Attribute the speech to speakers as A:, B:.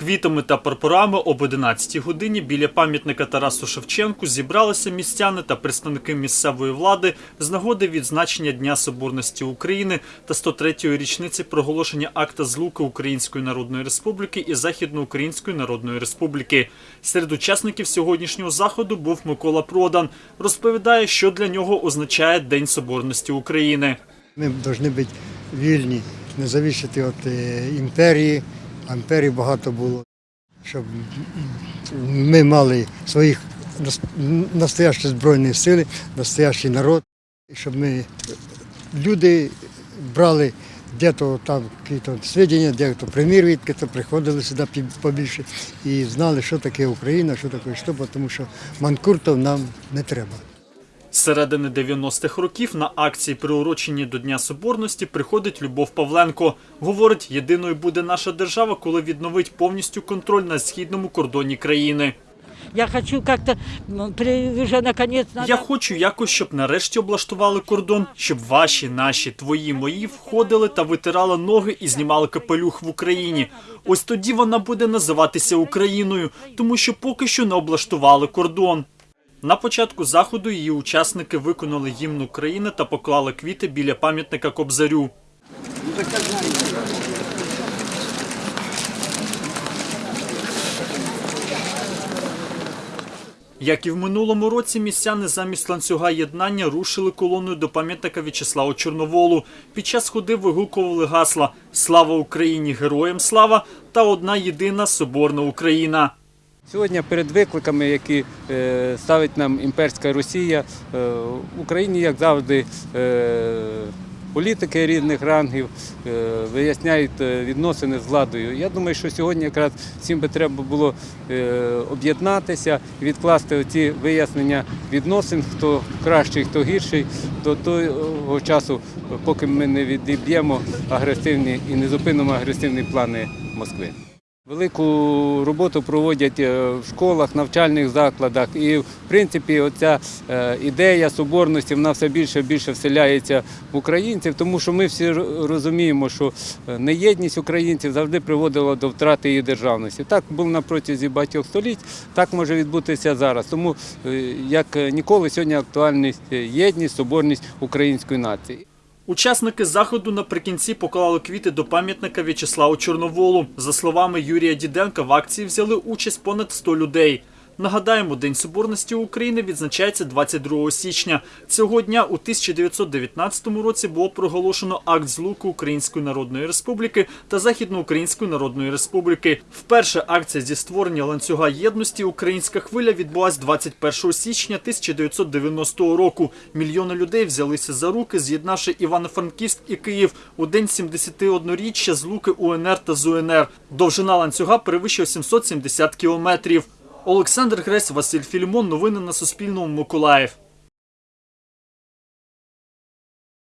A: квітами та прапорами об 11 годині біля пам'ятника Тарасу Шевченку зібралися містяни та представники місцевої влади з нагоди відзначення Дня Соборності України та 103-ї річниці проголошення акта злуки Української Народної Республіки і Західноукраїнської Народної Республіки. Серед учасників сьогоднішнього заходу був Микола Продан. Розповідає, що для нього означає День Соборності України.
B: Ми повинні бути вільні, не зависити від е, імперії, а багато було, щоб ми мали своїх нас- настоящі збройні сили, настоящий народ, щоб ми люди брали де-то там якісь свідчення, де-то примір відки, то приходили сюди побільше і знали, що таке Україна, що таке що, тому що манкуртів нам не треба.
A: З середини 90-х років на акції, приурочені до Дня Соборності, приходить Любов Павленко. Говорить, єдиною буде наша держава, коли відновить повністю контроль на східному кордоні країни.
C: Я хочу как-то м, при- уже наконец надо...
A: Я хочу якось, щоб нарешті облаштували кордон, щоб ваші, наші, твої, мої входили та витирали ноги і знімали капелюх в Україні. Ось тоді вона буде називатися Україною, тому що поки що не облаштували кордон. На початку заходу її учасники виконали гімн України та поклали квіти біля пам'ятника Кобзарю. Як і в минулому році, містяни замість ланцюга єднання рушили колоною до пам'ятника В'ячеславу Чорноволу. Під час ходи вигукували гасла Слава Україні! Героям слава та одна єдина соборна Україна.
D: Сьогодні перед викликами, які е, ставить нам імперська Росія, е, в Україні, як завжди, е, політики різних рангів виясняють відносини з владою. Я думаю, що сьогодні якраз всім би треба було об'єднатися відкласти ці вияснення відносин, хто кращий, хто гірший, до того часу, поки ми не відіб'ємо агресивні і не зупинимо агресивні плани Москви. Велику роботу проводять е, в школах, навчальних закладах. І, в принципі, оця е, ідея соборності вона все більше і більше вселяється в українців, тому що ми всі розуміємо, що е, неєдність українців завжди приводила до втрати її державності. Так було на протязі багатьох століть, так може відбутися зараз. Тому, як ніколи, сьогодні актуальність єдність, соборність української нації.
A: Учасники заходу наприкінці поклали квіти до пам'ятника В'ячеславу Чорноволу. За словами Юрія Діденка, в акції взяли участь понад 100 людей. Нагадаємо, День Соборності України відзначається 22 січня. Цього дня у 1919 році було проголошено акт злуки Української Народної Республіки та Західноукраїнської Народної Республіки. Вперше акція зі створення ланцюга єдності Українська хвиля відбулась 21 січня 1990 року. Мільйони людей взялися за руки, з'єднавши Івано-Франківськ і Київ у день 71-річчя злуки УНР та ЗУНР. Довжина ланцюга перевищує 770 кілометрів. Олександр Гресь, Василь Філімон. Новини на Суспільному. Миколаїв.